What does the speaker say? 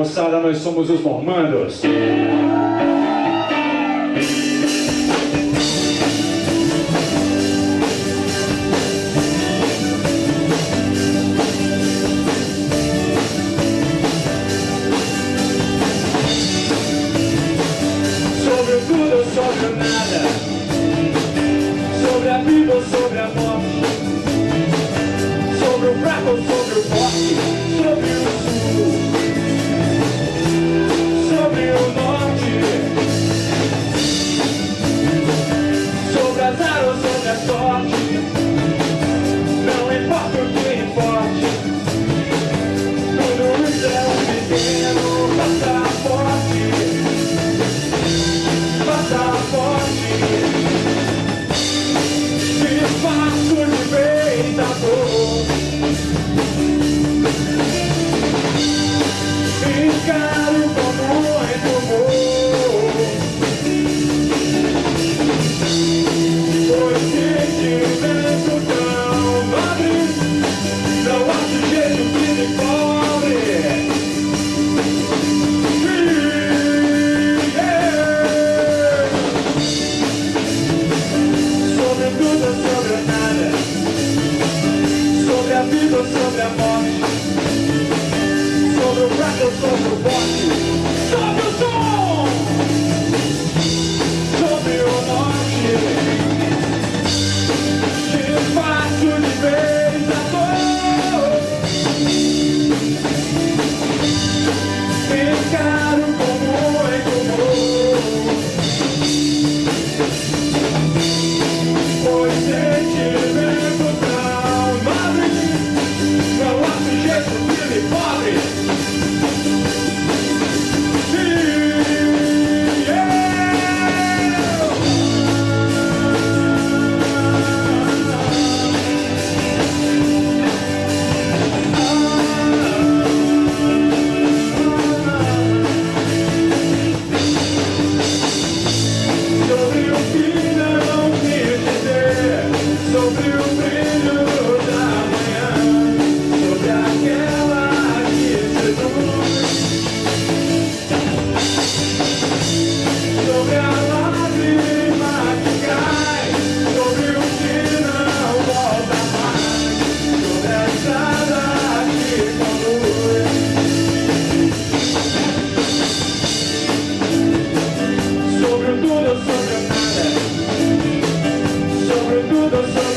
moçada, nós somos os Normandos. sobre a morte. Sobre o prato, sobre o bote. mundo solo.